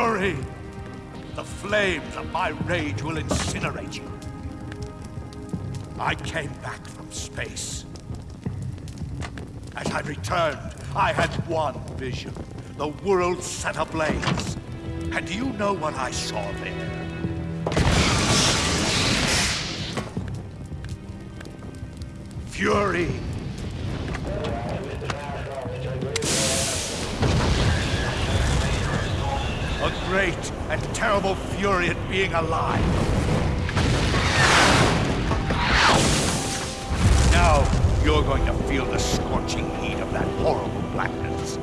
Fury. The flames of my rage will incinerate you. I came back from space. As I returned, I had one vision. The world set ablaze. And do you know what I saw there? Fury. Fury at being alive. Now, you're going to feel the scorching heat of that horrible blackness.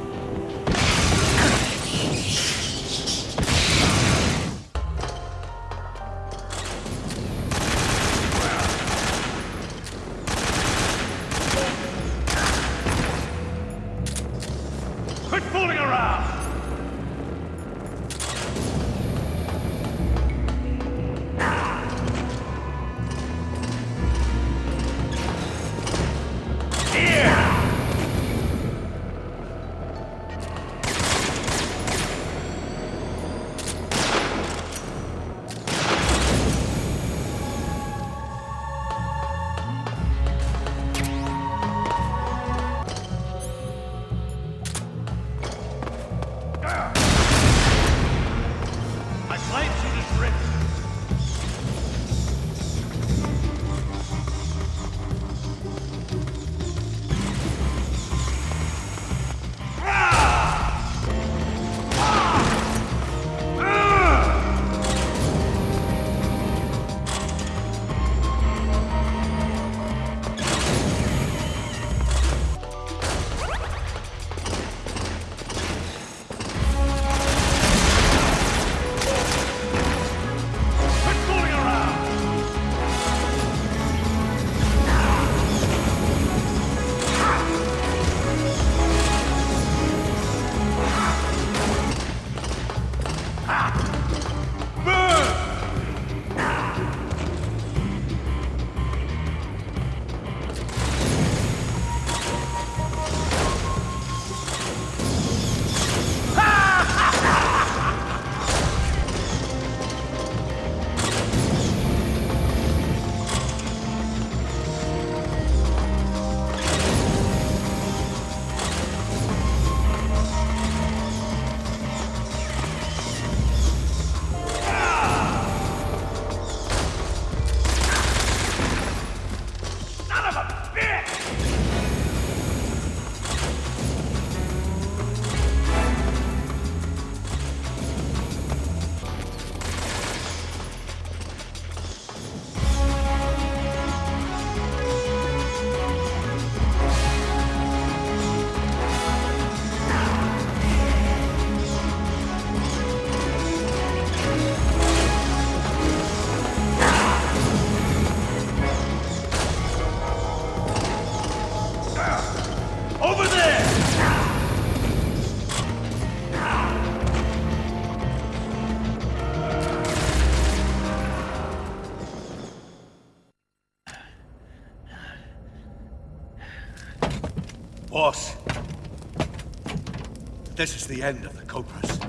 The end of the Cobras.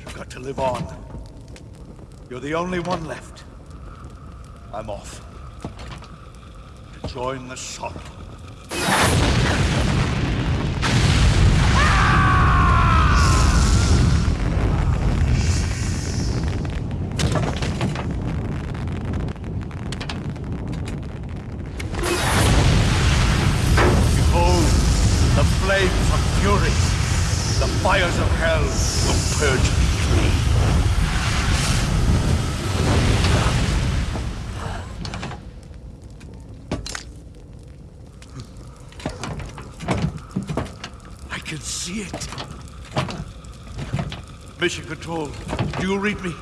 You've got to live on. You're the only one left. I'm off. To join the sun. Fires of hell will purge me clean. I can see it. Mission Control, do you read me?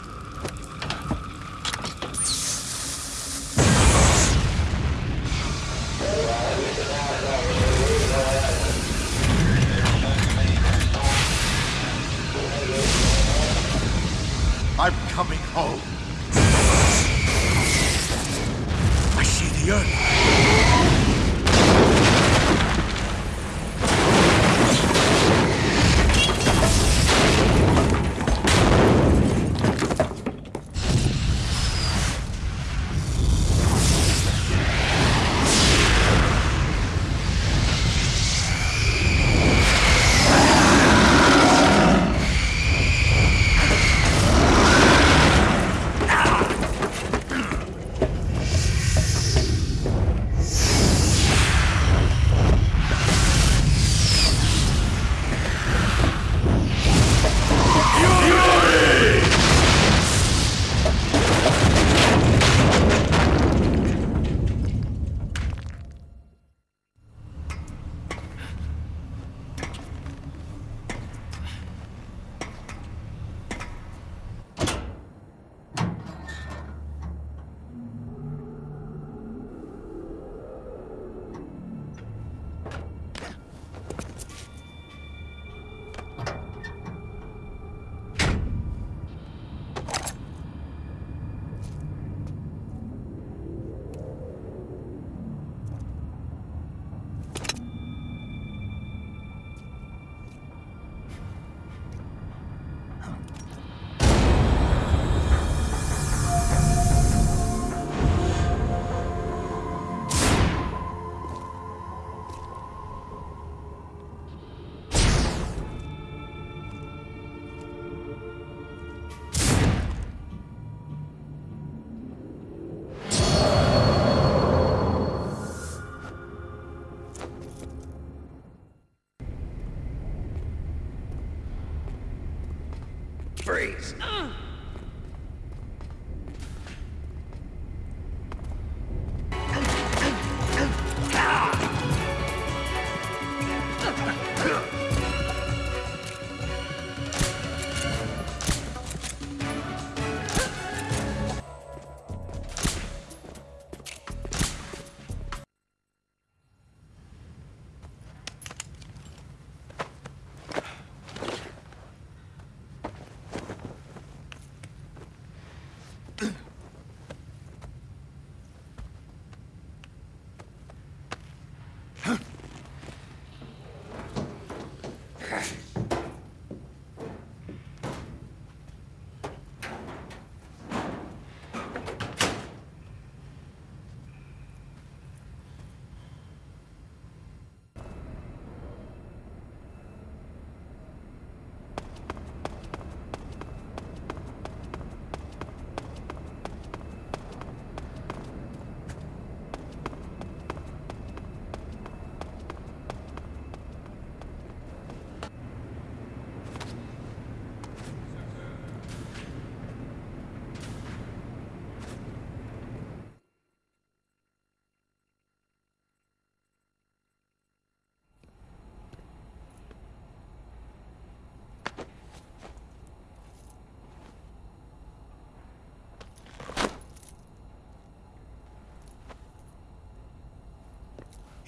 degrees. Uh.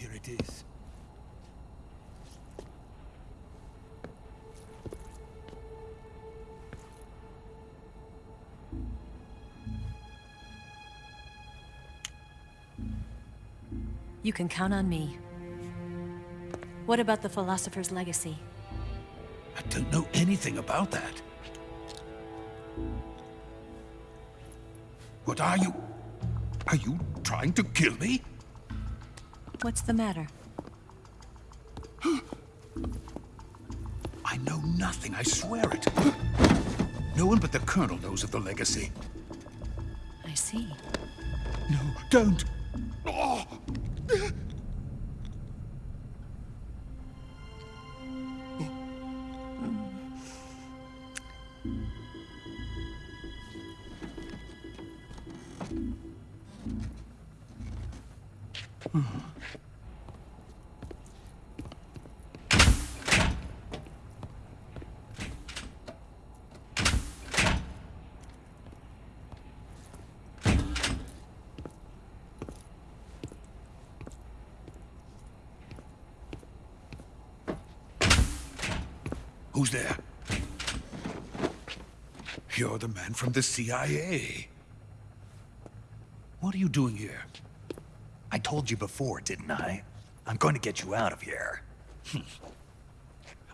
Here it is. You can count on me. What about the Philosopher's Legacy? I don't know anything about that. What are you? Are you trying to kill me? What's the matter? I know nothing, I swear it. No one but the Colonel knows of the legacy. I see. No, don't! Who's there? You're the man from the CIA. What are you doing here? I told you before, didn't I? I'm going to get you out of here.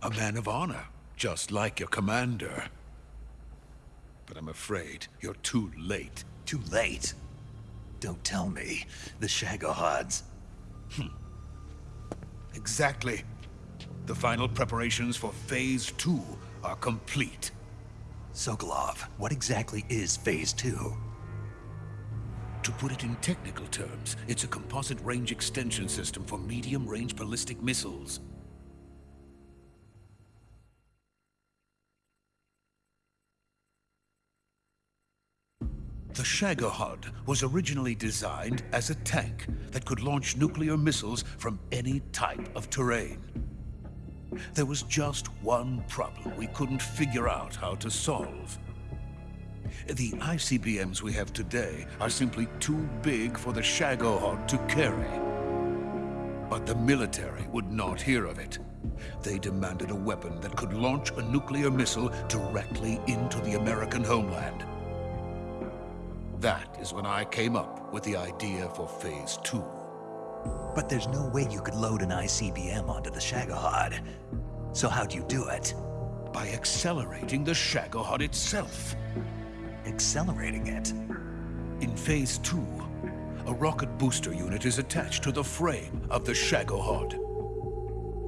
A man of honor, just like your commander. But I'm afraid you're too late. Too late. Don't tell me. The Shagohods. Hmm. Exactly. The final preparations for Phase 2 are complete. Sokolov, what exactly is Phase 2? To put it in technical terms, it's a composite range extension system for medium-range ballistic missiles. The Shagohod was originally designed as a tank that could launch nuclear missiles from any type of terrain. There was just one problem we couldn't figure out how to solve. The ICBMs we have today are simply too big for the Shagohod to carry. But the military would not hear of it. They demanded a weapon that could launch a nuclear missile directly into the American homeland. That is when I came up with the idea for Phase 2. But there's no way you could load an ICBM onto the Shagohod. So how'd you do it? By accelerating the Shagohod itself. Accelerating it? In Phase 2, a rocket booster unit is attached to the frame of the Shagohod.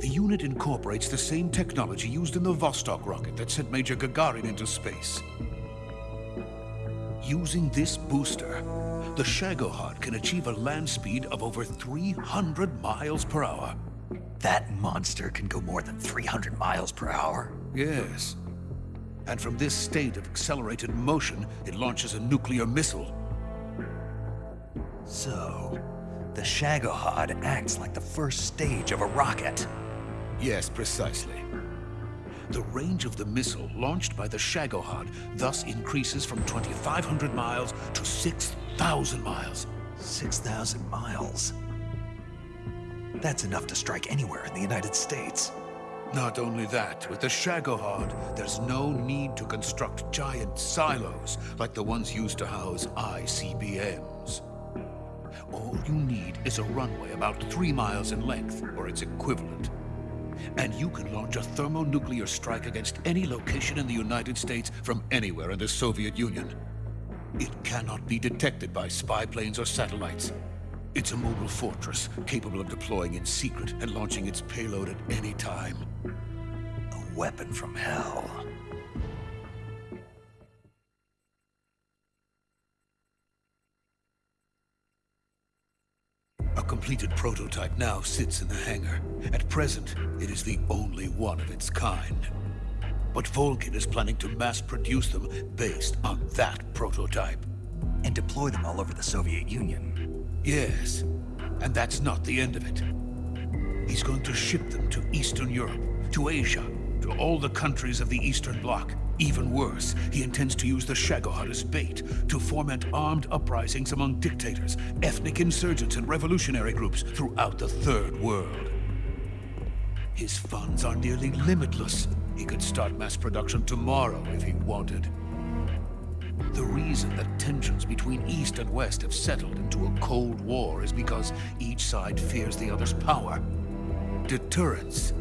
The unit incorporates the same technology used in the Vostok rocket that sent Major Gagarin into space. Using this booster, the Shagohod can achieve a land speed of over 300 miles per hour. That monster can go more than 300 miles per hour. Yes. And from this state of accelerated motion, it launches a nuclear missile. So, the Shagohod acts like the first stage of a rocket. Yes, precisely. The range of the missile launched by the Shagohod thus increases from 2,500 miles to 6,000 miles. 6,000 miles. That's enough to strike anywhere in the United States. Not only that, with the Shagohod, there's no need to construct giant silos like the ones used to house ICBMs. All you need is a runway about three miles in length, or its equivalent. And you can launch a thermonuclear strike against any location in the United States from anywhere in the Soviet Union. It cannot be detected by spy planes or satellites. It's a mobile fortress, capable of deploying in secret and launching its payload at any time. A weapon from hell. A completed prototype now sits in the hangar. At present, it is the only one of its kind. But Volgin is planning to mass produce them based on that prototype. And deploy them all over the Soviet Union. Yes, and that's not the end of it. He's going to ship them to Eastern Europe, to Asia, to all the countries of the Eastern Bloc. Even worse, he intends to use the Shagohod as bait to foment armed uprisings among dictators, ethnic insurgents, and revolutionary groups throughout the Third World. His funds are nearly limitless. He could start mass production tomorrow if he wanted. The reason that tensions between East and West have settled into a Cold War is because each side fears the other's power. Deterrence.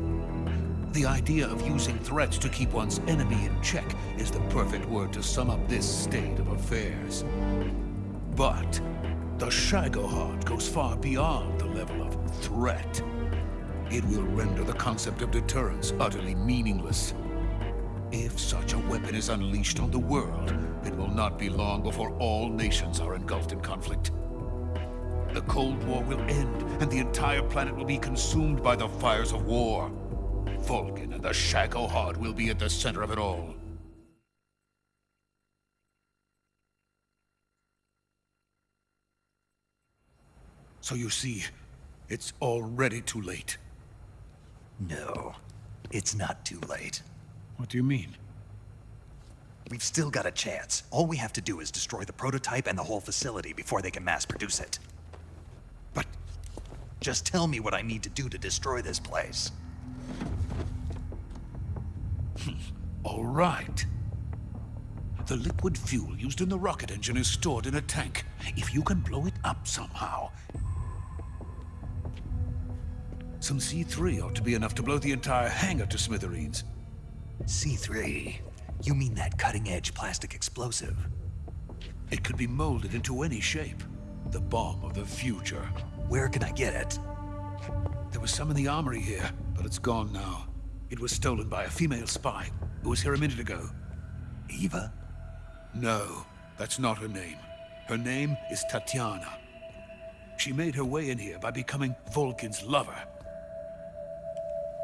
The idea of using threats to keep one's enemy in check is the perfect word to sum up this state of affairs. But the Shagohod goes far beyond the level of threat. It will render the concept of deterrence utterly meaningless. If such a weapon is unleashed on the world, it will not be long before all nations are engulfed in conflict. The Cold War will end, and the entire planet will be consumed by the fires of war. Volgin and the Shagohod will be at the center of it all. So you see, it's already too late. No, it's not too late. What do you mean? We've still got a chance. All we have to do is destroy the prototype and the whole facility before they can mass produce it. But Just tell me what I need to do to destroy this place. All right. The liquid fuel used in the rocket engine is stored in a tank. If you can blow it up somehow... Some C3 ought to be enough to blow the entire hangar to smithereens. C3? You mean that cutting-edge plastic explosive? It could be molded into any shape. The bomb of the future. Where can I get it? There was some in the armory here, but it's gone now. It was stolen by a female spy who was here a minute ago. Eva? No, that's not her name. Her name is Tatiana. She made her way in here by becoming Volgin's lover.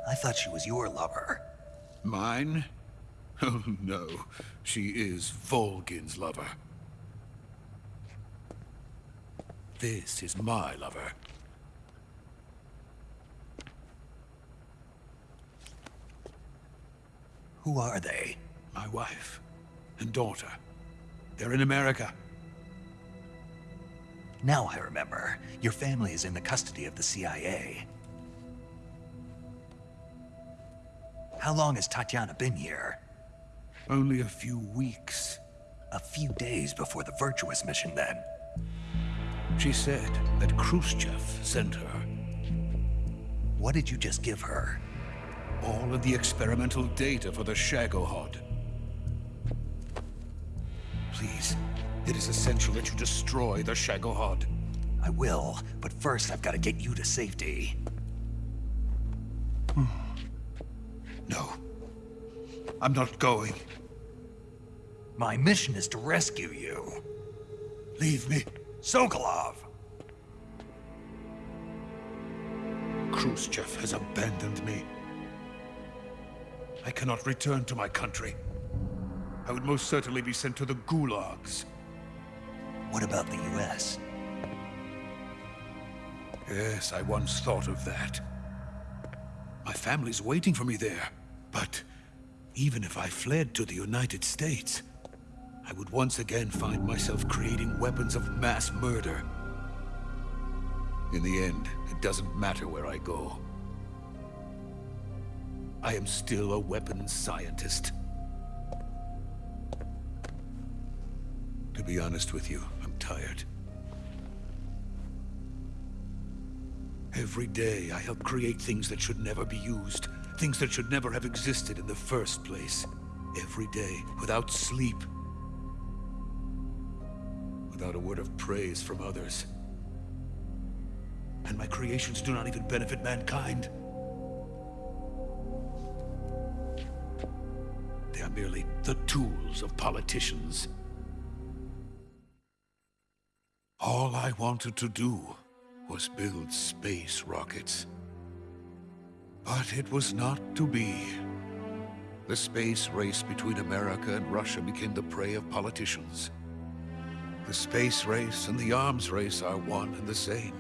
I thought she was your lover. Mine? Oh no, she is Volgin's lover. This is my lover. Who are they? My wife and daughter. They're in America. Now I remember. Your family is in the custody of the CIA. How long has Tatiana been here? Only a few weeks. A few days before the Virtuous mission, then. She said that Khrushchev sent her. What did you just give her? All of the experimental data for the Shagohod. Please, it is essential that you destroy the Shagohod. I will, but first I've got to get you to safety. Hmm. No. I'm not going. My mission is to rescue you. Leave me. Sokolov! Khrushchev has abandoned me. I cannot return to my country. I would most certainly be sent to the gulags. What about the US? Yes, I once thought of that. My family's waiting for me there. But even if I fled to the United States, I would once again find myself creating weapons of mass murder. In the end, it doesn't matter where I go. I am still a weapons scientist. To be honest with you, I'm tired. Every day, I help create things that should never be used. Things that should never have existed in the first place. Every day, without sleep. Without a word of praise from others. And my creations do not even benefit mankind. Merely the tools of politicians. All I wanted to do was build space rockets. But it was not to be. The space race between America and Russia became the prey of politicians. The space race and the arms race are one and the same.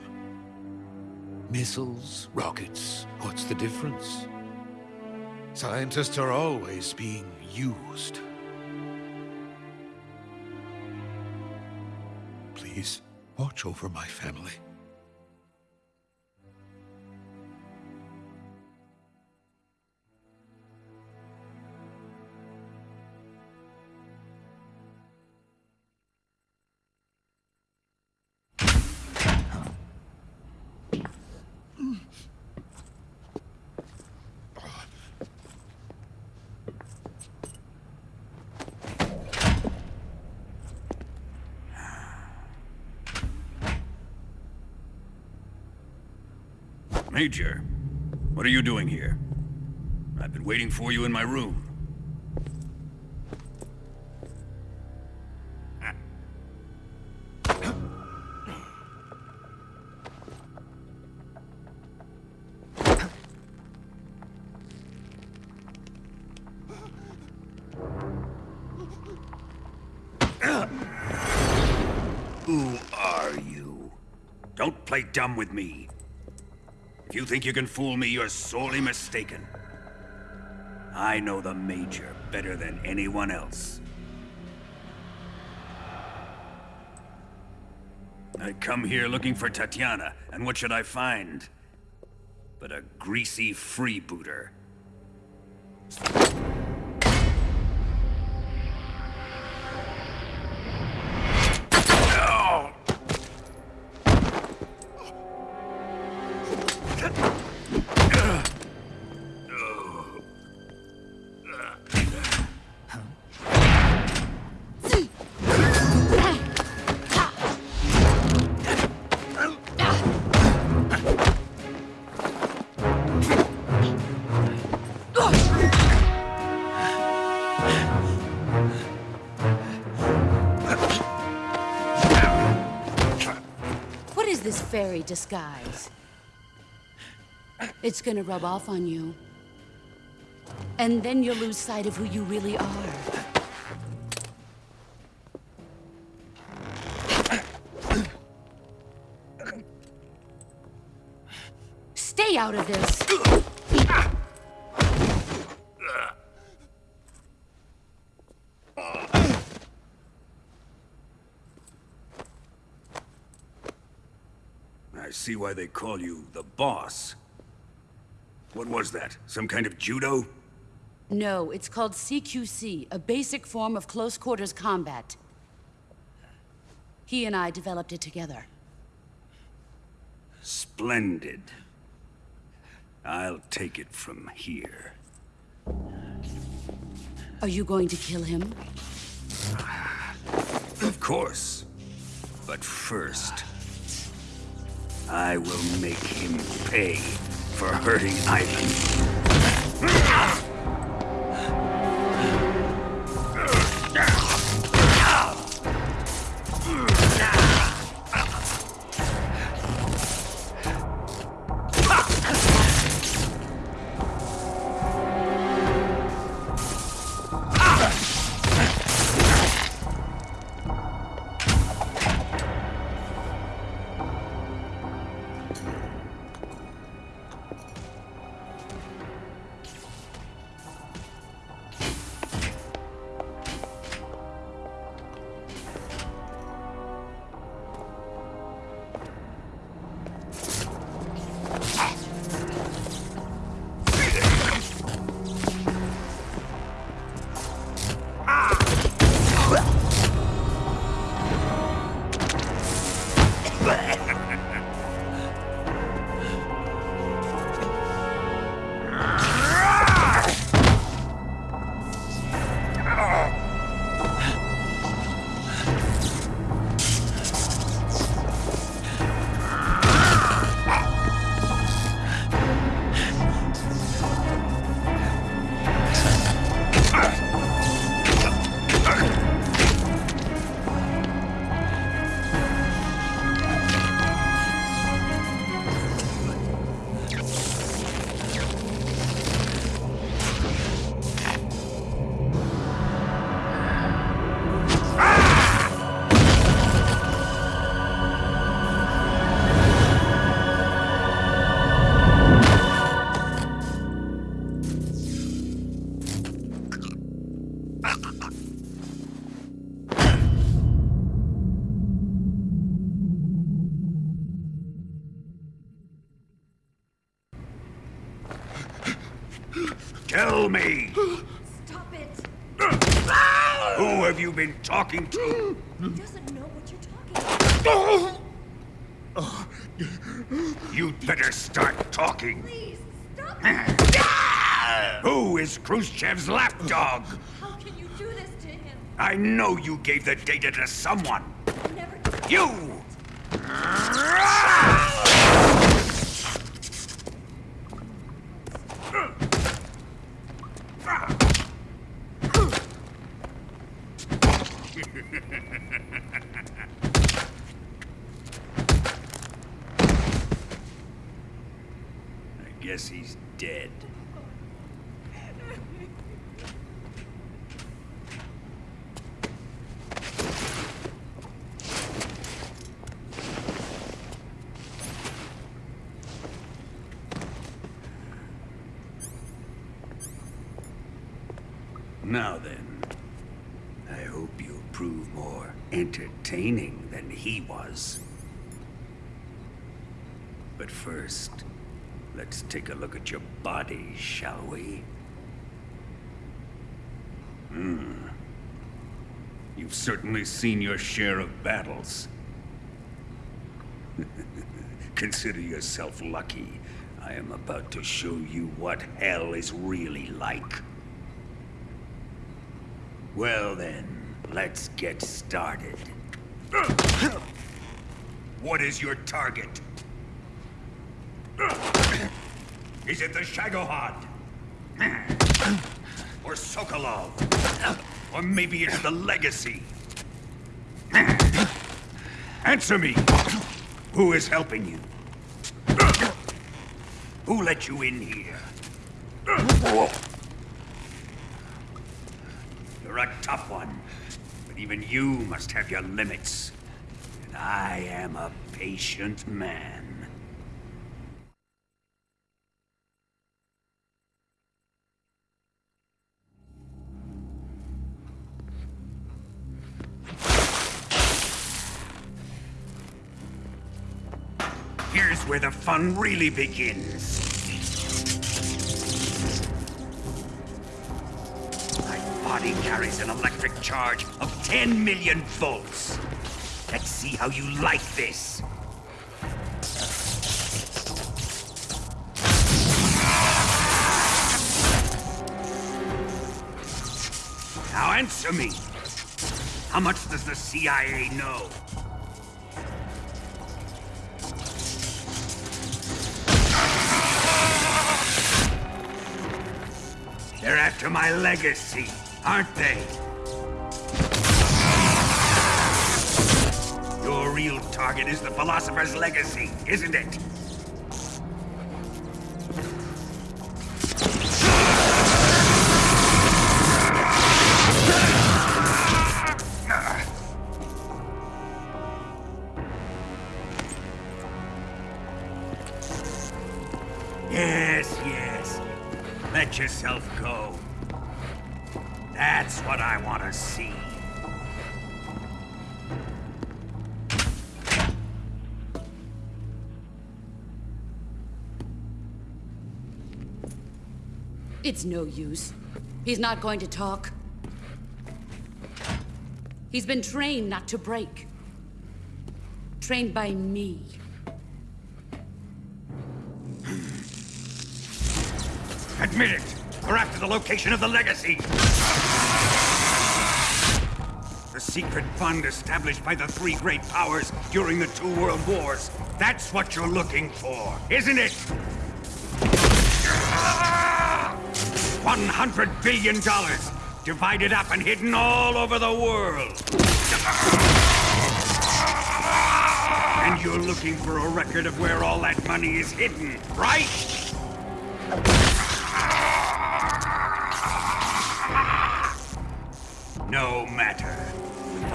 Missiles, rockets, what's the difference? Scientists are always being used. Please, watch over my family. Major, what are you doing here? I've been waiting for you in my room. Who are you? Don't play dumb with me. You think you can fool me, you're sorely mistaken. I know the Major better than anyone else. I come here looking for Tatiana, and what should I find? But a greasy freebooter. Fairy disguise? It's gonna rub off on you. And then you'll lose sight of who you really are. Stay out of this! See why they call you the boss. What was that? Some kind of judo? No, it's called CQC, a basic form of close quarters combat. He and I developed it together. Splendid. I'll take it from here. Are you going to kill him? Of course. But first, I will make him pay for hurting Ivan. Talking to? He doesn't know what you're talking about. You'd better start talking. Please, stop! Who is Khrushchev's lapdog? How can you do this to him? I know you gave the data to someone. You! I guess he's dead. Now then, I hope you'll prove more entertaining than he was. But first, let's take a look at your body, shall we? Hmm. You've certainly seen your share of battles. Consider yourself lucky. I am about to show you what hell is really like. Well then, let's get started. What is your target? Is it the Shagohod? Or Sokolov? Or maybe it's the Legacy? Answer me! Who is helping you? Who let you in here? You're a tough one, but even you must have your limits. And I am a patient man. Here's where the fun really begins. Body carries an electric charge of 10 million volts. Let's see how you like this. Now answer me. How much does the CIA know? They're after my legacy, aren't they? Your real target is the Philosopher's Legacy, isn't it? I want to see. It's no use. He's not going to talk. He's been trained not to break. Trained by me. Admit it! We're after the location of the legacy! Secret fund established by the three great powers during the two world wars. That's what you're looking for, isn't it? $100 billion, divided up and hidden all over the world. And you're looking for a record of where all that money is hidden, right?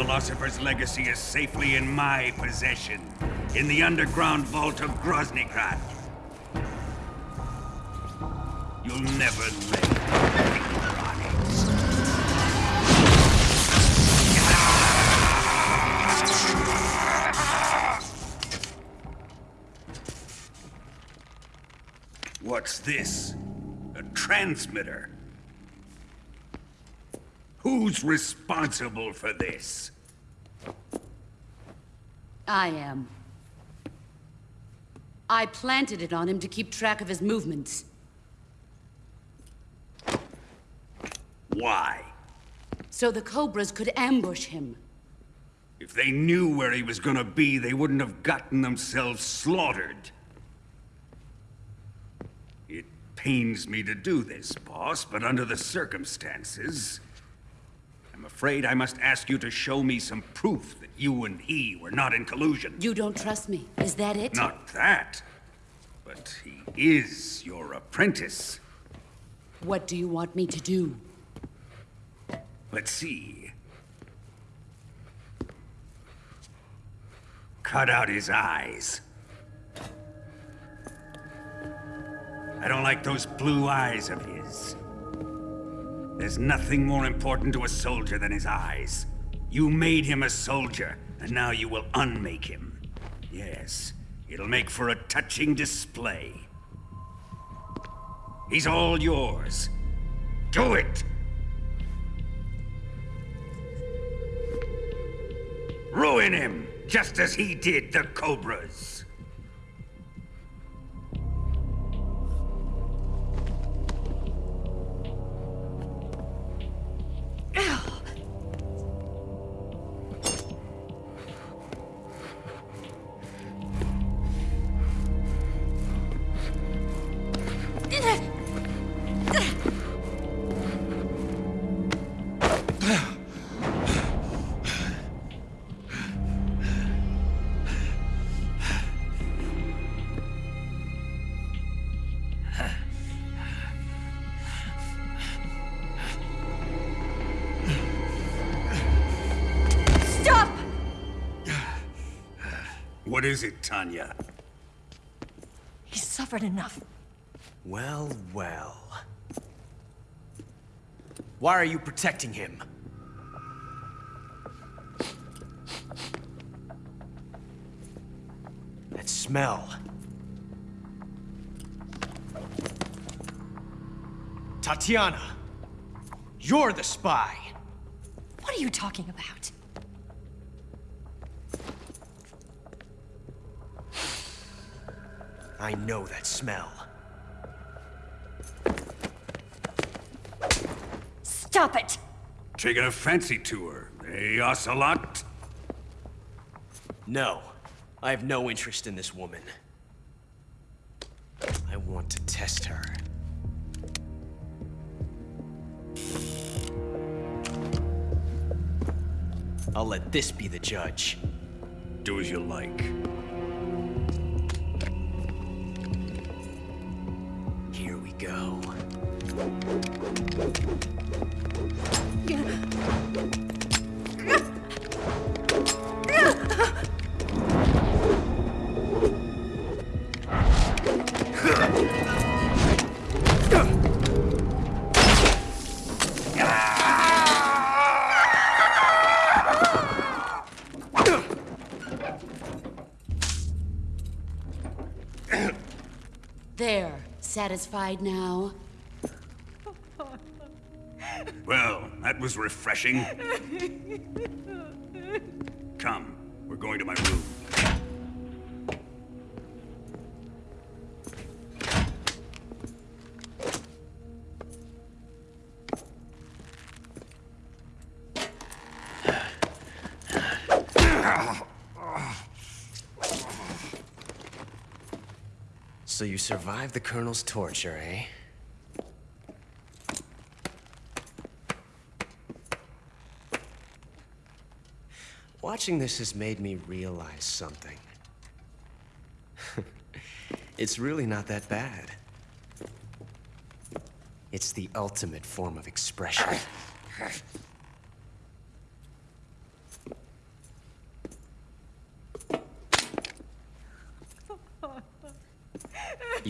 Philosopher's Legacy is safely in my possession, in the underground vault of Groznygrad. You'll never lay. What's this? A transmitter. Who's responsible for this? I am. I planted it on him to keep track of his movements. Why? So the Cobras could ambush him. If they knew where he was gonna be, they wouldn't have gotten themselves slaughtered. It pains me to do this, boss, but under the circumstances... I'm afraid I must ask you to show me some proof that you and he were not in collusion. You don't trust me, is that it? Not that. But he is your apprentice. What do you want me to do? Let's see. Cut out his eyes. I don't like those blue eyes of his. There's nothing more important to a soldier than his eyes. You made him a soldier, and now you will unmake him. Yes, it'll make for a touching display. He's all yours. Do it! Ruin him, just as he did the Cobras. Suffered enough. Well, well. Why are you protecting him? That smell. Tatiana! You're the spy! What are you talking about? I know that smell. Stop it! Taking a fancy to her, eh, Ocelot? No. I have no interest in this woman. I want to test her. I'll let this be the judge. Do as you like. Satisfied now? Well, that was refreshing. Come, we're going to my room. Survived the Colonel's torture, eh? Watching this has made me realize something. it's really not that bad. It's the ultimate form of expression.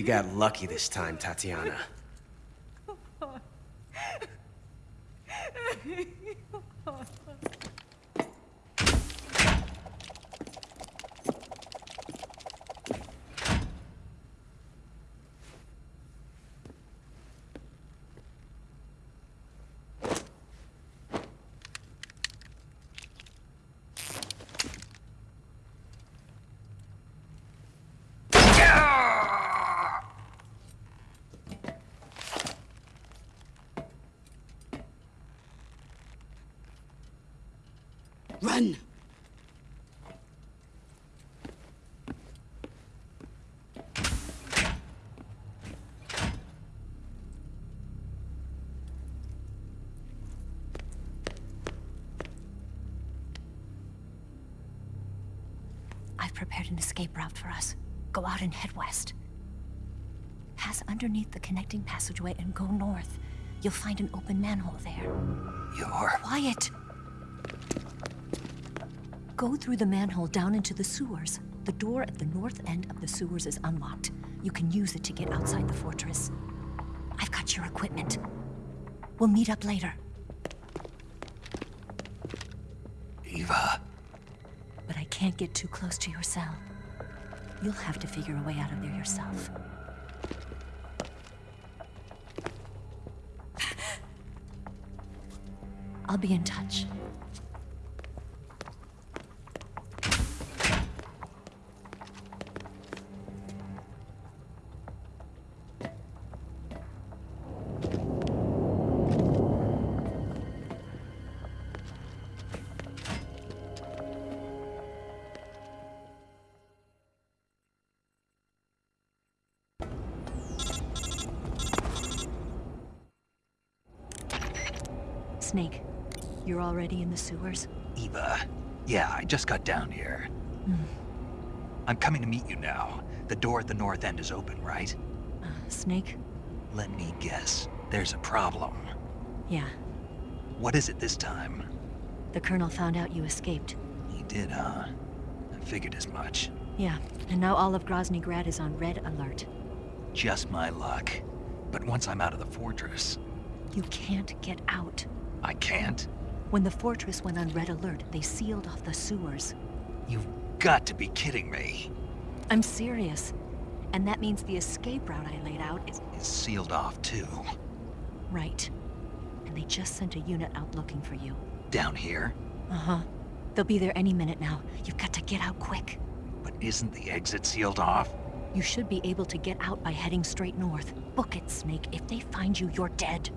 You got lucky this time, Tatiana. Run! I've prepared an escape route for us. Go out and head west. Pass underneath the connecting passageway and go north. You'll find an open manhole there. You're... Quiet! Go through the manhole down into the sewers. The door at the north end of the sewers is unlocked. You can use it to get outside the fortress. I've got your equipment. We'll meet up later. Eva. But I can't get too close to your cell. You'll have to figure a way out of there yourself. I'll be in touch. Already in the sewers? Eva. Yeah, I just got down here. I'm coming to meet you now. The door at the north end is open, right? Uh, Snake? Let me guess. There's a problem. Yeah. What is it this time? The Colonel found out you escaped. He did, huh? I figured as much. Yeah, and now all of Grozny Grad is on red alert. Just my luck. But once I'm out of the fortress, You can't get out. I can't. When the fortress went on red alert, they sealed off the sewers. You've got to be kidding me. I'm serious. And that means the escape route I laid out is It's sealed off too. right. And they just sent a unit out looking for you. Down here? Uh-huh. They'll be there any minute now. You've got to get out quick. But isn't the exit sealed off? You should be able to get out by heading straight north. Book it, Snake. If they find you, you're dead.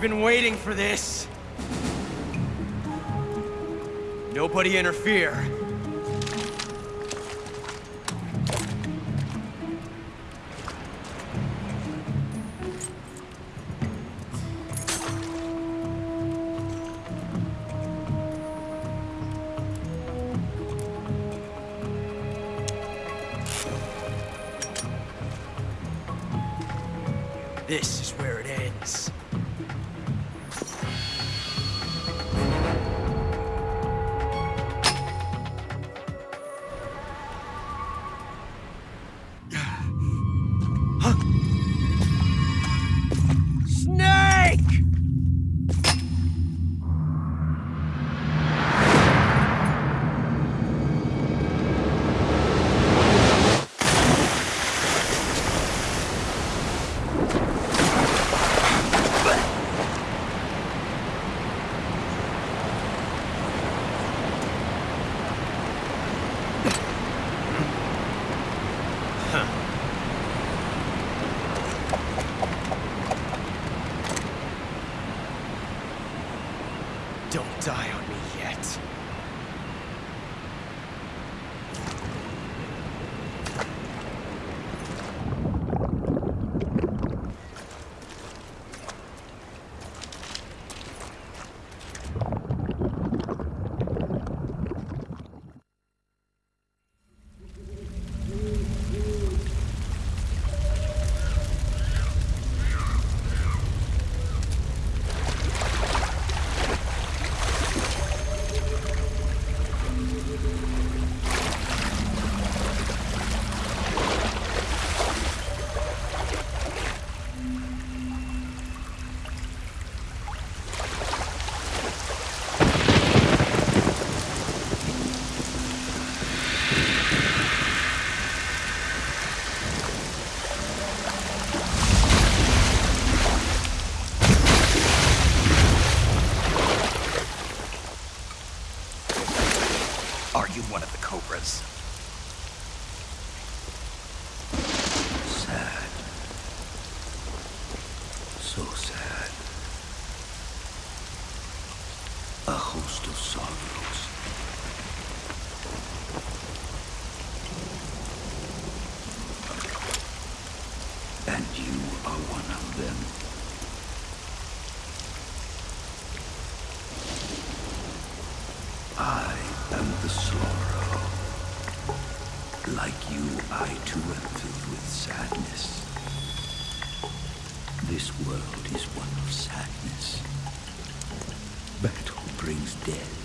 I've been waiting for this. Nobody interfere. This is where I too am filled with sadness. This world is one of sadness. Battle brings death.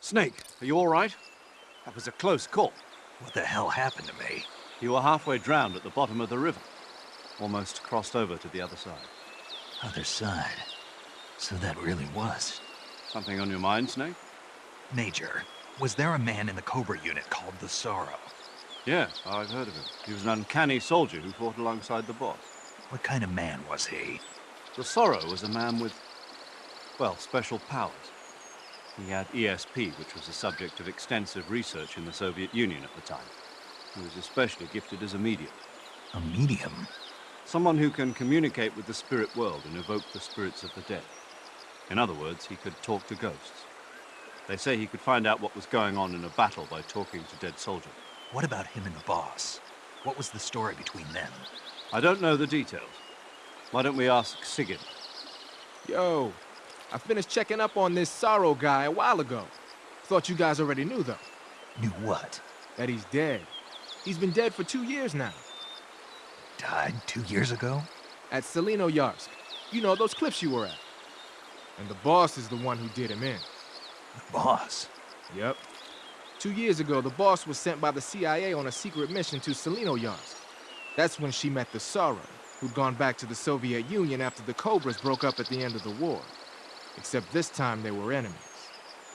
Snake, are you all right? That was a close call. What the hell happened to me? You were halfway drowned at the bottom of the river. Almost crossed over to the other side. Other side. So that really was. Something on your mind, Snake? Major, was there a man in the Cobra unit called the Sorrow? Yes, I've heard of him. He was an uncanny soldier who fought alongside the boss. What kind of man was he? The Sorrow was a man with well, special powers. He had ESP, which was the subject of extensive research in the Soviet Union at the time. He was especially gifted as a medium. A medium? Someone who can communicate with the spirit world and evoke the spirits of the dead. In other words, he could talk to ghosts. They say he could find out what was going on in a battle by talking to dead soldiers. What about him and the boss? What was the story between them? I don't know the details. Why don't we ask Sigint? Yo, I finished checking up on this Sorrow guy a while ago. Thought you guys already knew, though. Knew what? That he's dead. He's been dead for two years now. Died two years ago? At Tselinoyarsk. You know, those cliffs you were at. And the boss is the one who did him in. The boss? Yep. Two years ago, the boss was sent by the CIA on a secret mission to Tselinoyarsk. That's when she met the Sorrow, who'd gone back to the Soviet Union after the Cobras broke up at the end of the war. Except this time they were enemies.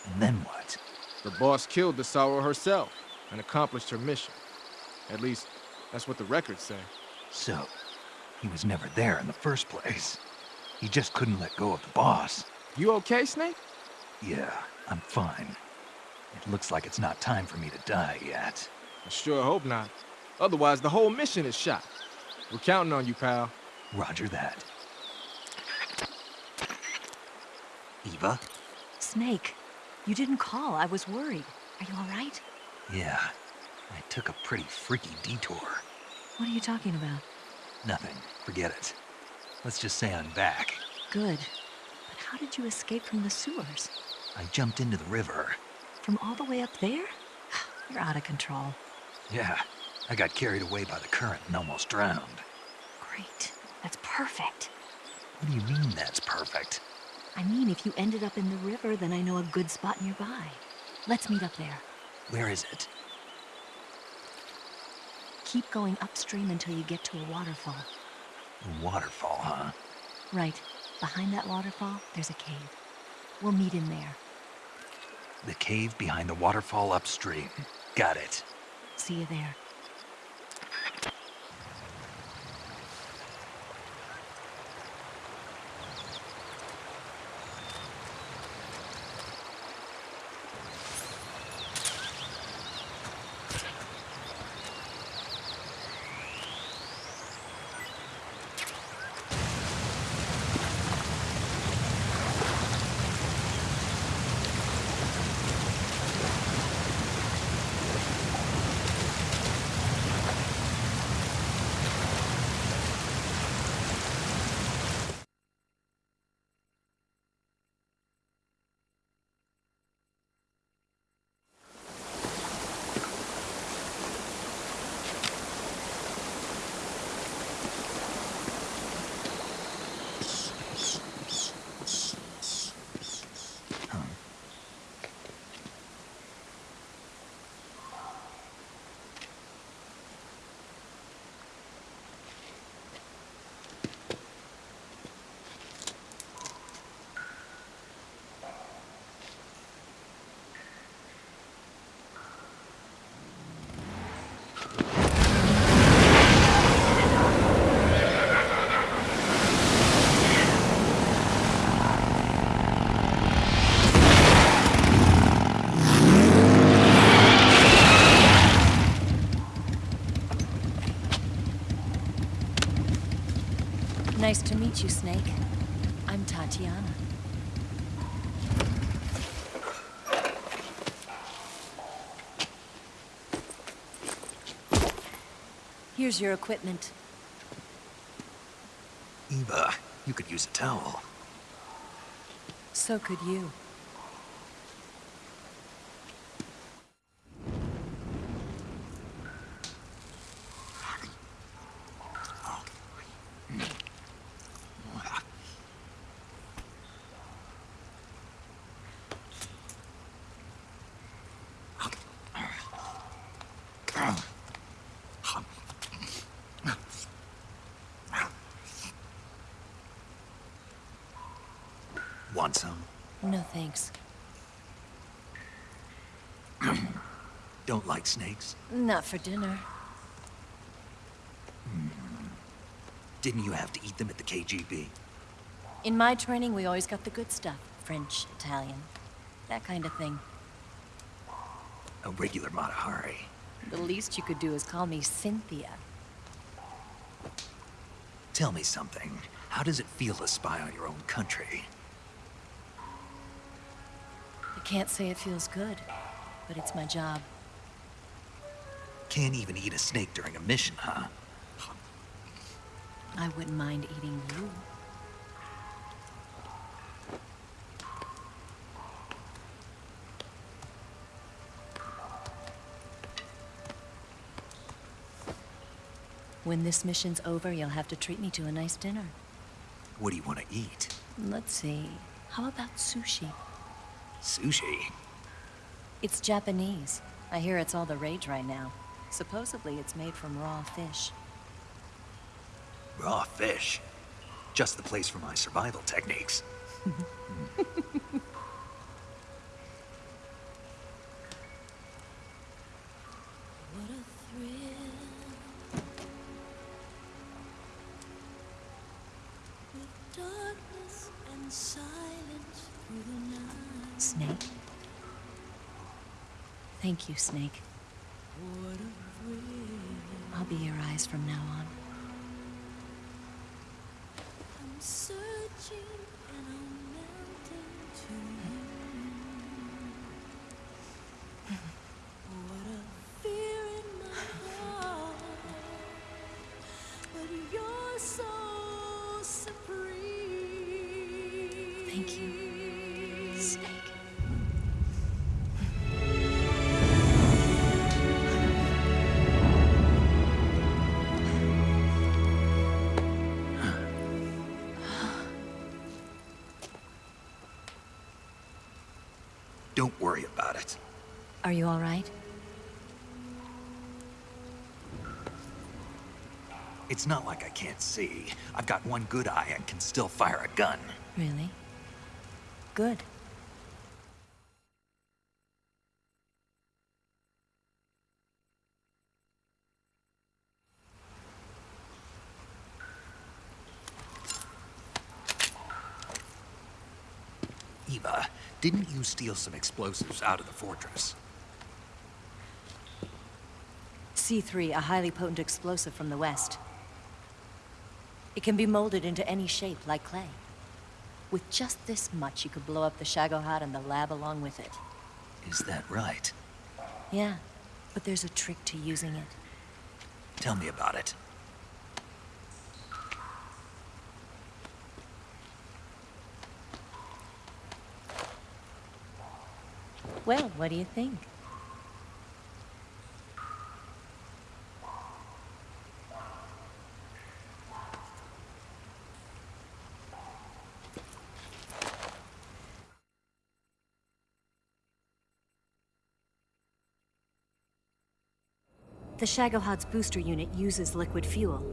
And then what? The boss killed the Sorrow herself and accomplished her mission. At least, that's what the records say. So, he was never there in the first place. He just couldn't let go of the boss. You okay, Snake? Yeah, I'm fine. It looks like it's not time for me to die yet. I sure hope not. Otherwise, the whole mission is shot. We're counting on you, pal. Roger that. Eva? Snake, you didn't call. I was worried. Are you all right? Yeah, I took a pretty freaky detour. What are you talking about? Nothing. Forget it. Let's just say I'm back. Good. But how did you escape from the sewers? I jumped into the river. From all the way up there? You're out of control. Yeah, I got carried away by the current and almost drowned. Great. That's perfect. What do you mean that's perfect? I mean, if you ended up in the river, then I know a good spot nearby. Let's meet up there. Where is it? Keep going upstream until you get to a waterfall. A waterfall, huh? Right. Behind that waterfall, there's a cave. We'll meet in there. The cave behind the waterfall upstream. Got it. See you there. Nice to meet you, Snake. I'm Tatiana. Here's your equipment. Eva, you could use a towel. So could you. Want some? No thanks. Don't like snakes? Not for dinner. Hmm. Didn't you have to eat them at the KGB? In my training, we always got the good stuff. French, Italian. That kind of thing. A regular Mata Hari. The least you could do is call me Cynthia. Tell me something. How does it feel to spy on your own country? I can't say it feels good, but it's my job. Can't even eat a snake during a mission, huh? I wouldn't mind eating you. When this mission's over, you'll have to treat me to a nice dinner. What do you want to eat? Let's see. How about sushi? Sushi? It's Japanese. I hear it's all the rage right now. Supposedly, it's made from raw fish. Raw fish? Just the place for my survival techniques. What a thrill. With darkness and silence through the night. Snake? Thank you, Snake. What a thrill. I'll be your eyes from now on. Don't worry about it. Are you all right? It's not like I can't see. I've got one good eye and can still fire a gun. Really? Good. Eva, didn't you steal some explosives out of the fortress? C3, a highly potent explosive from the west. It can be molded into any shape, like clay. With just this much, you could blow up the Shagohod and the lab along with it. Is that right? Yeah, but there's a trick to using it. Tell me about it. Well, what do you think? The Shagohod's booster unit uses liquid fuel.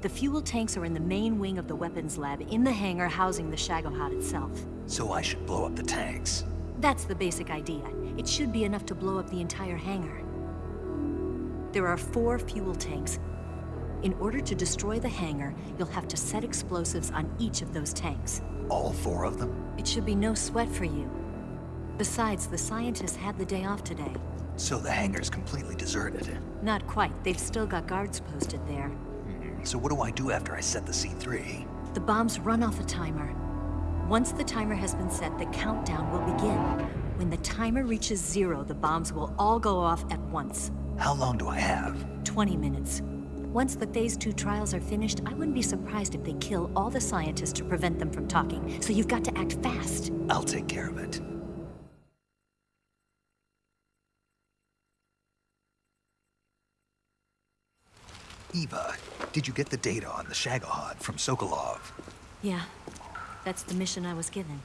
The fuel tanks are in the main wing of the weapons lab in the hangar housing the Shagohod itself. So I should blow up the tanks. That's the basic idea. It should be enough to blow up the entire hangar. There are four fuel tanks. In order to destroy the hangar, you'll have to set explosives on each of those tanks. All four of them? It should be no sweat for you. Besides, the scientists had the day off today. So the hangar's completely deserted. Not quite. They've still got guards posted there. Hmm, so what do I do after I set the C3? The bombs run off a timer. Once the timer has been set, the countdown will begin. When the timer reaches zero, the bombs will all go off at once. How long do I have? 20 minutes. Once the Phase 2 trials are finished, I wouldn't be surprised if they kill all the scientists to prevent them from talking. So you've got to act fast. I'll take care of it. Eva, did you get the data on the Shagohod from Sokolov? Yeah, that's the mission I was given.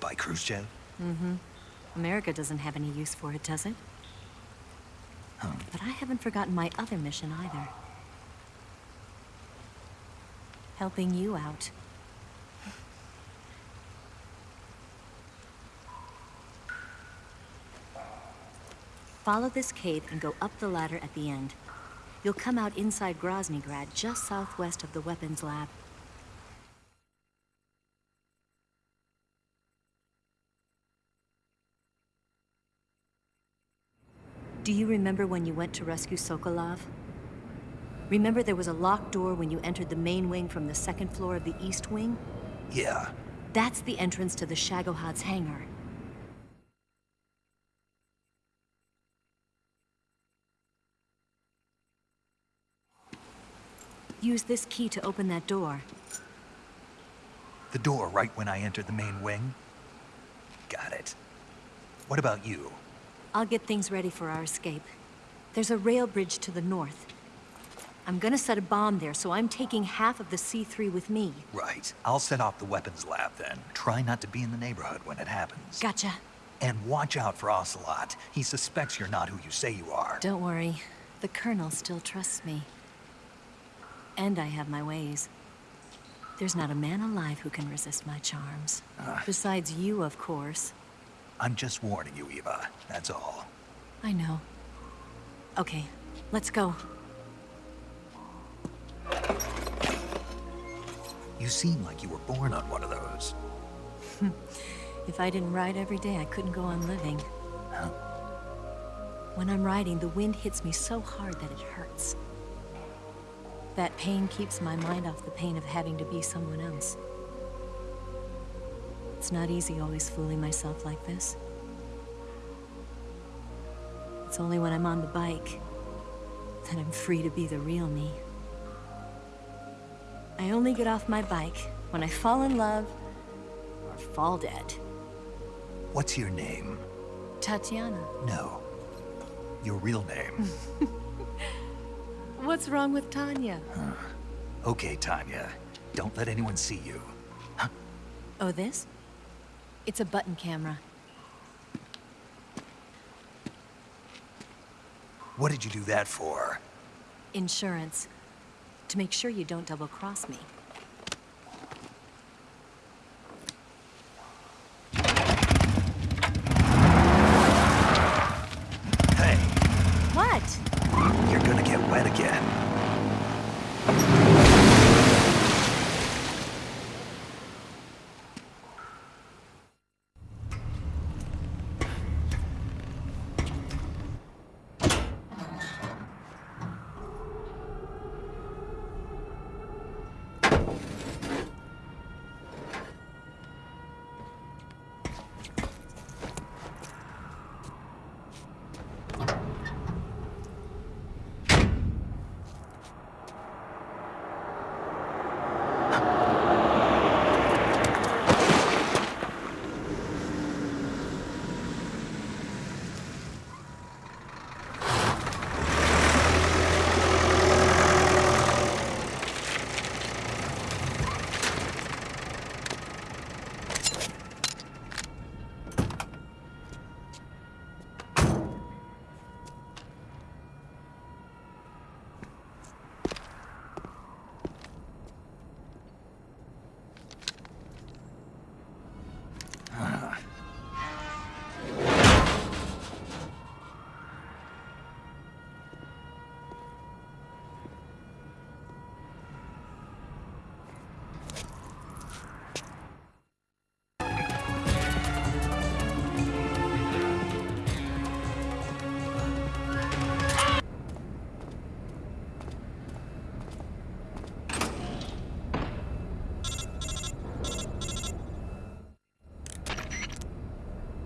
By Khrushchev? Mm-hmm. America doesn't have any use for it, does it? Huh. But I haven't forgotten my other mission either. Helping you out. Follow this cave and go up the ladder at the end. You'll come out inside Groznygrad, just southwest of the weapons lab. Do you remember when you went to rescue Sokolov? Remember there was a locked door when you entered the main wing from the second floor of the east wing? Yeah. That's the entrance to the Shagohod's hangar. Use this key to open that door. The door right when I entered the main wing? Got it. What about you? I'll get things ready for our escape. There's a rail bridge to the north. I'm gonna set a bomb there, so I'm taking half of the C3 with me. Right. I'll set off the weapons lab then. Try not to be in the neighborhood when it happens. Gotcha. And watch out for Ocelot. He suspects you're not who you say you are. Don't worry. The Colonel still trusts me. And I have my ways. There's not a man alive who can resist my charms. Uh. Besides you, of course. I'm just warning you, Eva. That's all. I know. Okay, let's go. You seem like you were born on one of those. If I didn't ride every day, I couldn't go on living. When I'm riding, the wind hits me so hard that it hurts. That pain keeps my mind off the pain of having to be someone else. It's not easy always fooling myself like this. It's only when I'm on the bike that I'm free to be the real me. I only get off my bike when I fall in love or fall dead. What's your name? Tatiana. No. Your real name. What's wrong with Tanya? okay, Tanya. Don't let anyone see you. Oh, this? It's a button camera. What did you do that for? Insurance. To make sure you don't double-cross me.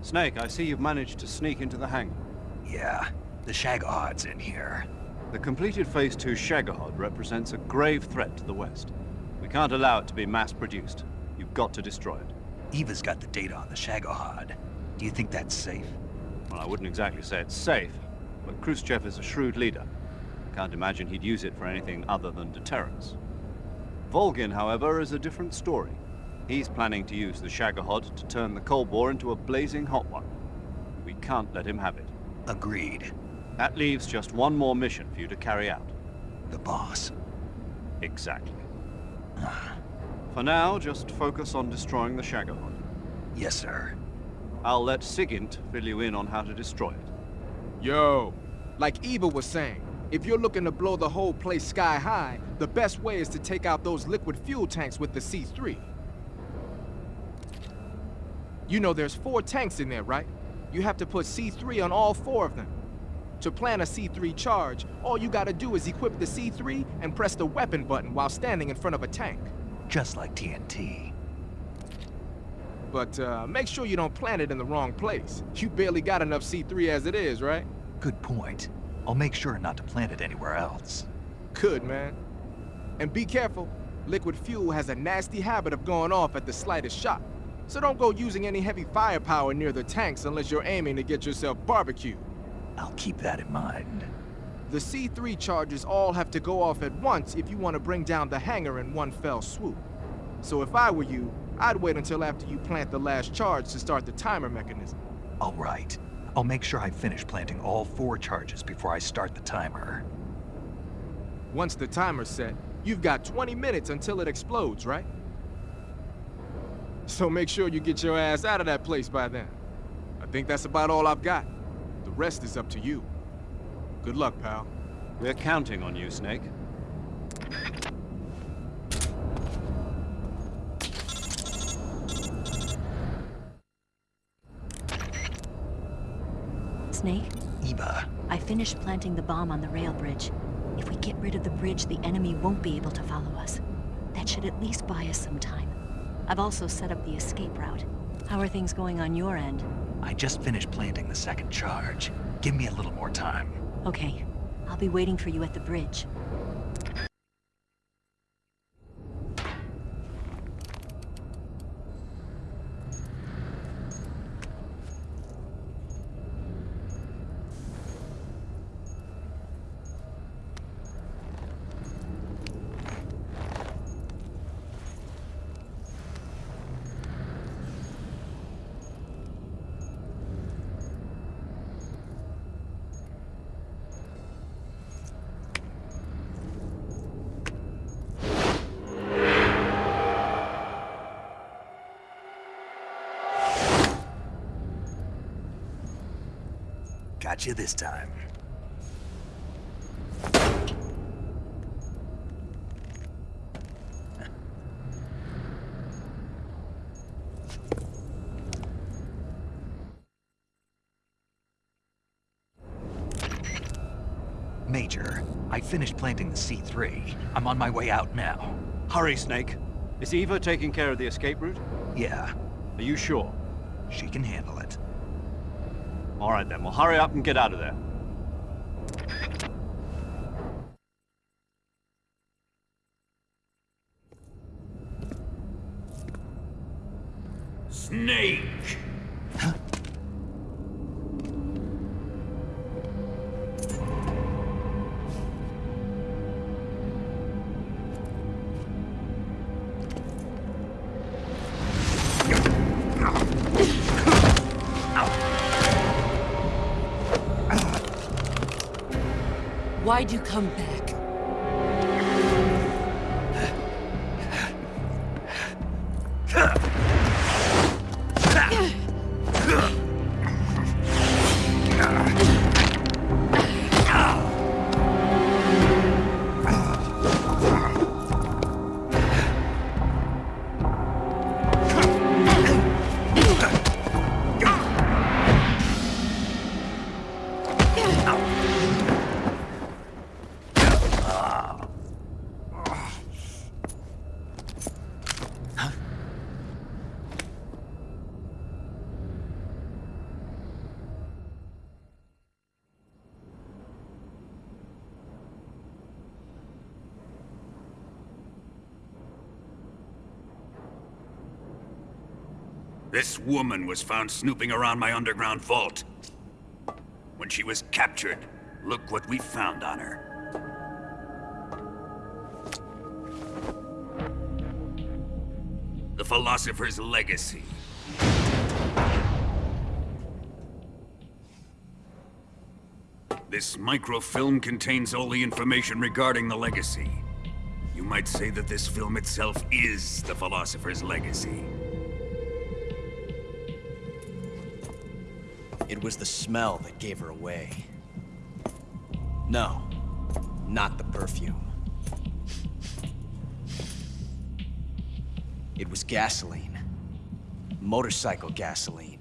Snake, I see you've managed to sneak into the hangar. Yeah, the Shagohod's in here. The completed Phase 2 Shagohod represents a grave threat to the West. We can't allow it to be mass-produced. You've got to destroy it. Eva's got the data on the Shagohod. Do you think that's safe? Well, I wouldn't exactly say it's safe, but Khrushchev is a shrewd leader. Can't imagine he'd use it for anything other than deterrence. Volgin, however, is a different story. He's planning to use the Shagohod to turn the Cold War into a blazing hot one. We can't let him have it. Agreed. That leaves just one more mission for you to carry out. The boss. Exactly. For now, just focus on destroying the Shagohod. Yes, sir. I'll let Sigint fill you in on how to destroy it. Yo, like Eva was saying, if you're looking to blow the whole place sky high, the best way is to take out those liquid fuel tanks with the C3. You know there's four tanks in there, right? You have to put C3 on all four of them. To plant a C3 charge, all you gotta do is equip the C3 and press the weapon button while standing in front of a tank. Just like TNT. But uh, make sure you don't plant it in the wrong place. You barely got enough C3 as it is, right? Good point. I'll make sure not to plant it anywhere else. Good, man. And be careful. Liquid fuel has a nasty habit of going off at the slightest shock. So don't go using any heavy firepower near the tanks unless you're aiming to get yourself barbecued. I'll keep that in mind. The C3 charges all have to go off at once if you want to bring down the hangar in one fell swoop. So if I were you, I'd wait until after you plant the last charge to start the timer mechanism. All right. I'll make sure I finish planting all four charges before I start the timer. Once the timer's set, you've got 20 minutes until it explodes, right? So make sure you get your ass out of that place by then. I think that's about all I've got. The rest is up to you. Good luck, pal. We're counting on you, Snake. Snake, Eva, I finished planting the bomb on the rail bridge. If we get rid of the bridge, the enemy won't be able to follow us. That should at least buy us some time. I've also set up the escape route. How are things going on your end? I just finished planting the second charge. Give me a little more time. Okay. I'll be waiting for you at the bridge. Got you this time. Major, I finished planting the C3. I'm on my way out now. Hurry, Snake. Is Eva taking care of the escape route? Yeah, Are you sure? she can handle it. All right then, well hurry up and get out of there. Why'd you come back? Woman was found snooping around my underground vault. When she was captured, look what we found on her. The Philosopher's Legacy. This microfilm contains all the information regarding the Legacy. You might say that this film itself is the Philosopher's Legacy. It was the smell that gave her away. No, not the perfume. It was gasoline. Motorcycle gasoline.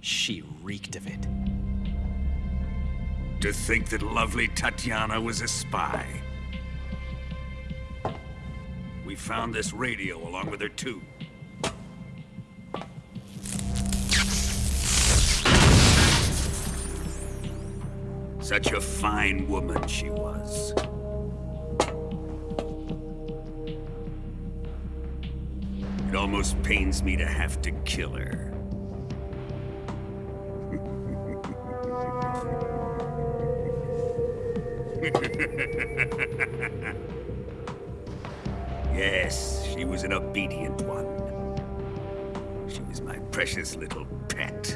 She reeked of it. to think that lovely Tatiana was a spy. We found this radio along with her too. Such a fine woman she was. It almost pains me to have to kill her. yes, she was an obedient one. She was my precious little pet.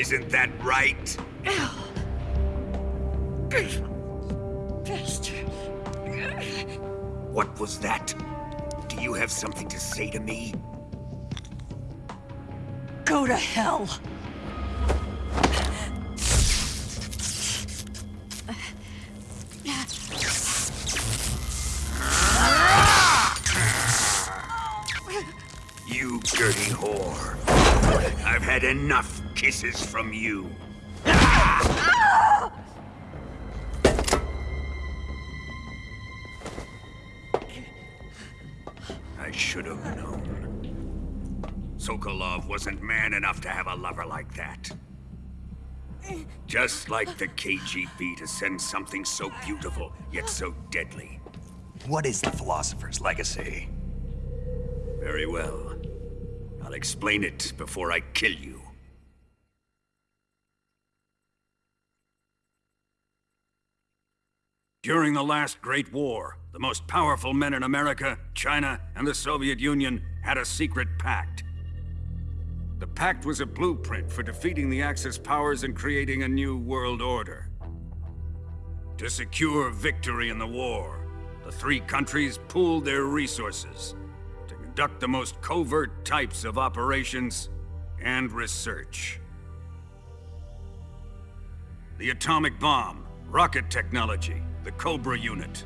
Isn't that right? What was that? Do you have something to say to me? Go to hell! You dirty whore. I've had enough kisses from you. I should have known. Sokolov wasn't man enough to have a lover like that. Just like the KGB to send something so beautiful, yet so deadly. What is the Philosopher's Legacy? Very well. I'll explain it before I kill you. During the last Great War, the most powerful men in America, China, and the Soviet Union had a secret pact. The pact was a blueprint for defeating the Axis powers and creating a new world order. To secure victory in the war, the three countries pooled their resources to conduct the most covert types of operations and research. The atomic bomb, rocket technology, the Cobra unit.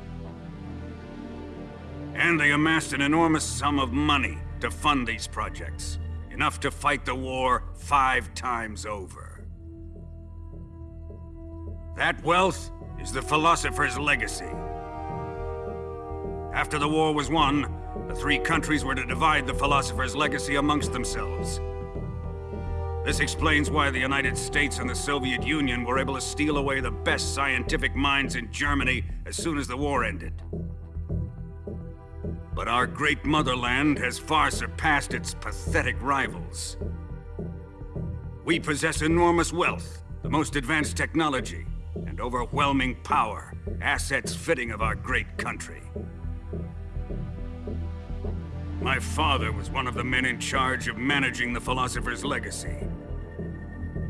And they amassed an enormous sum of money to fund these projects. Enough to fight the war five times over. That wealth is the Philosopher's legacy. After the war was won, the three countries were to divide the Philosopher's legacy amongst themselves. This explains why the United States and the Soviet Union were able to steal away the best scientific minds in Germany as soon as the war ended. But our great motherland has far surpassed its pathetic rivals. We possess enormous wealth, the most advanced technology, and overwhelming power, assets fitting of our great country. My father was one of the men in charge of managing the Philosopher's legacy.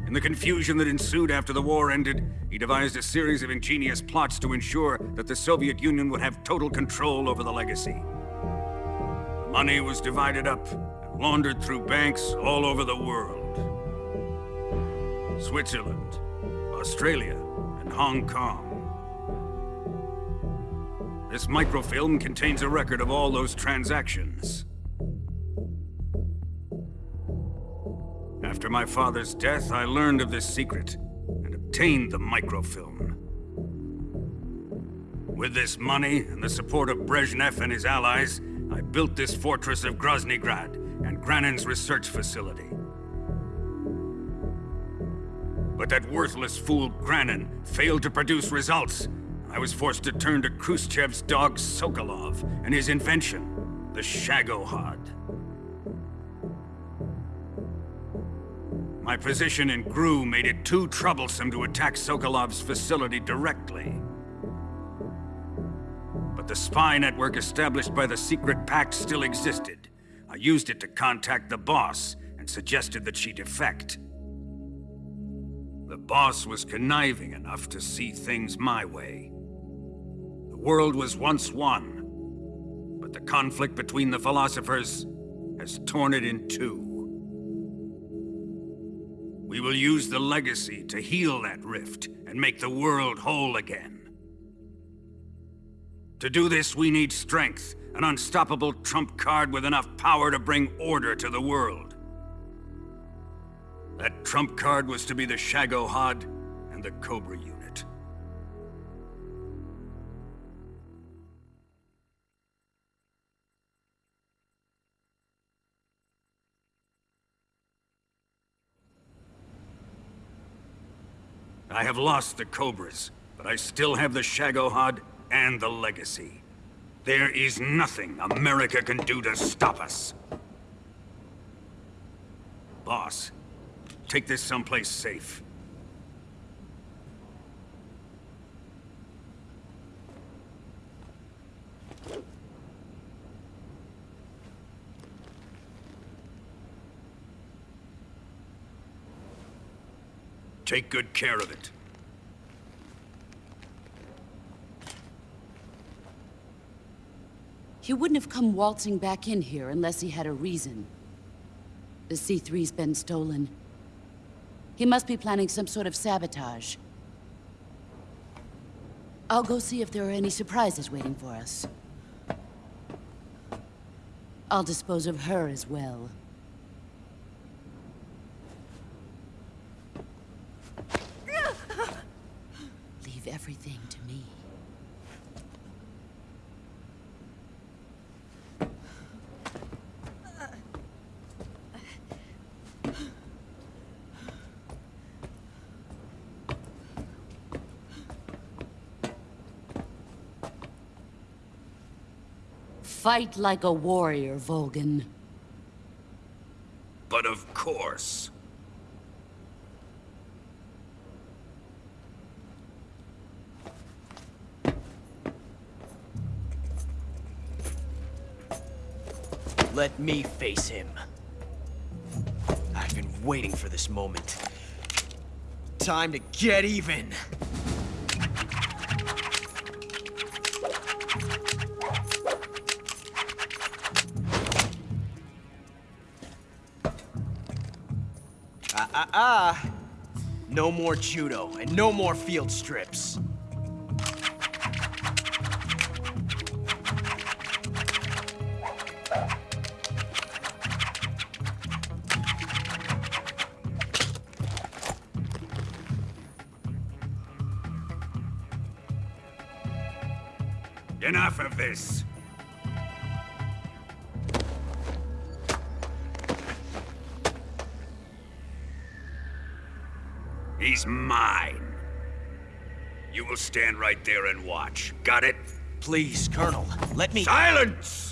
In the confusion that ensued after the war ended, he devised a series of ingenious plots to ensure that the Soviet Union would have total control over the legacy. The money was divided up and laundered through banks all over the world. Switzerland, Australia, and Hong Kong. This microfilm contains a record of all those transactions. After my father's death, I learned of this secret and obtained the microfilm. With this money and the support of Brezhnev and his allies, I built this fortress of Groznygrad and Granin's research facility. But that worthless fool Granin failed to produce results. I was forced to turn to Khrushchev's dog Sokolov and his invention, the Shagohod. My position in GRU made it too troublesome to attack Sokolov's facility directly. But the spy network established by the secret pact still existed. I used it to contact the boss and suggested that she defect. The boss was conniving enough to see things my way. The world was once one, but the conflict between the philosophers has torn it in two. We will use the legacy to heal that rift and make the world whole again. To do this, we need strength, an unstoppable trump card with enough power to bring order to the world. That trump card was to be the Shagohod and the Cobra unit. I have lost the Cobras, but I still have the Shagohod and the Legacy. There is nothing America can do to stop us. Boss, take this someplace safe. Take good care of it. He wouldn't have come waltzing back in here unless he had a reason. The C3's been stolen. He must be planning some sort of sabotage. I'll go see if there are any surprises waiting for us. I'll dispose of her as well. Leave everything to me. Fight like a warrior, Volgin. Let me face him. I've been waiting for this moment. Time to get even. Ah, ah, ah. No more judo, and no more field strips. Mine. You will stand right there and watch. Got it? Please, Colonel, let me- Silence!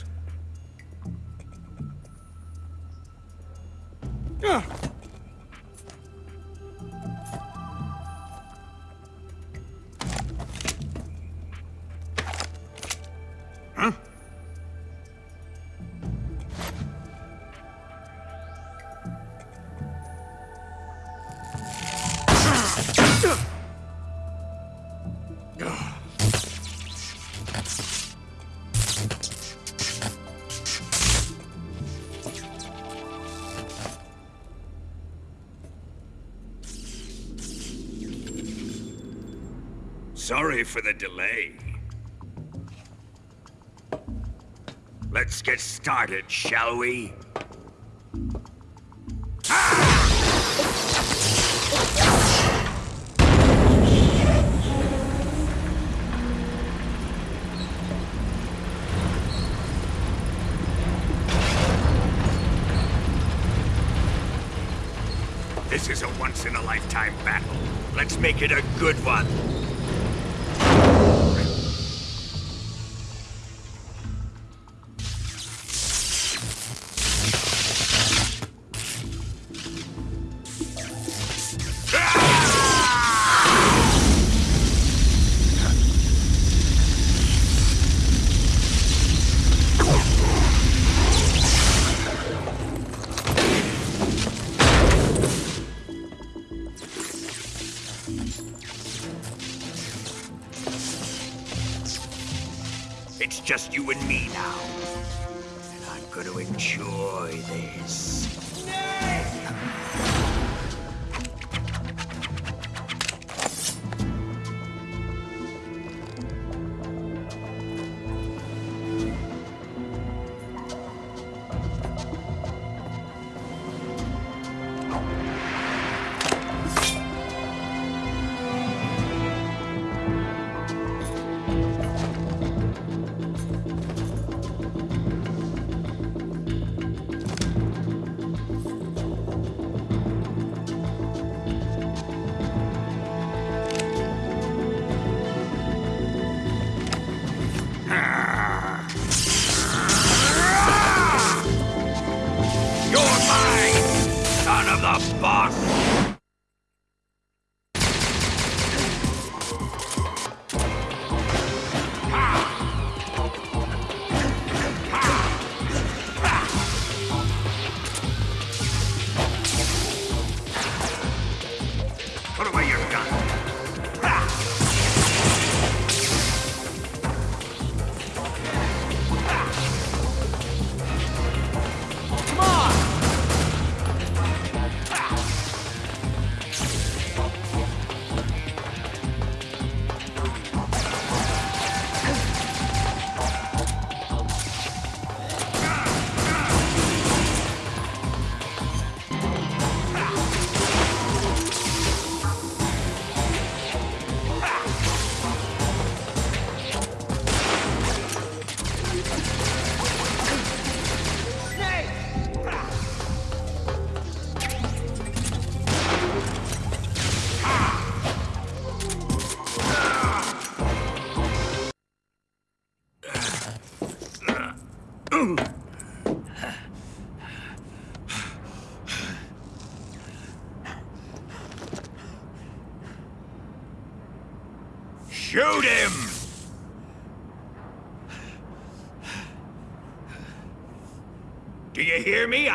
Sorry for the delay. Let's get started, shall we? This is a once-in-a-lifetime battle. Let's make it a good one.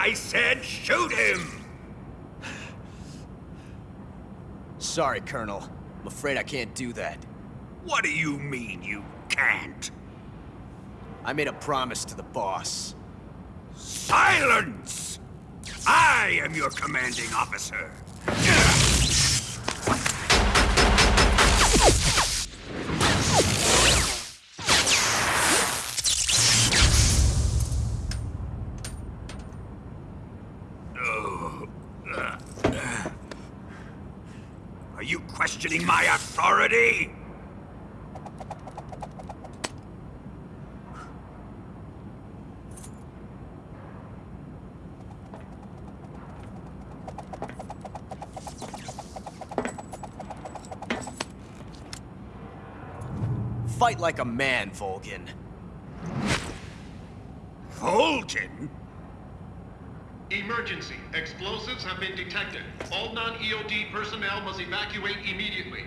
I said shoot him! Sorry, Colonel. I'm afraid I can't do that. What do you mean you can't? I made a promise to the boss. Silence! I am your commanding officer. Are you questioning my authority? Fight like a man, Volgin. Volgin? Emergency. Explosives have been detected. All non-EOD personnel must evacuate immediately.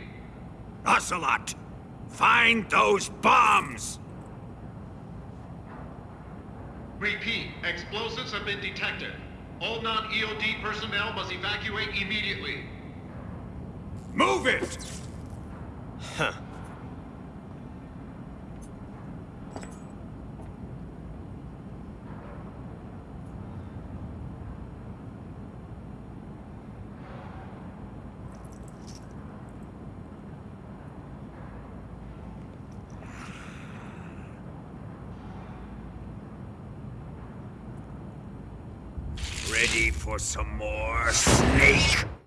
Ocelot! Find those bombs! Repeat. Explosives have been detected. All non-EOD personnel must evacuate immediately. Move it! Huh. Ready for some more snake?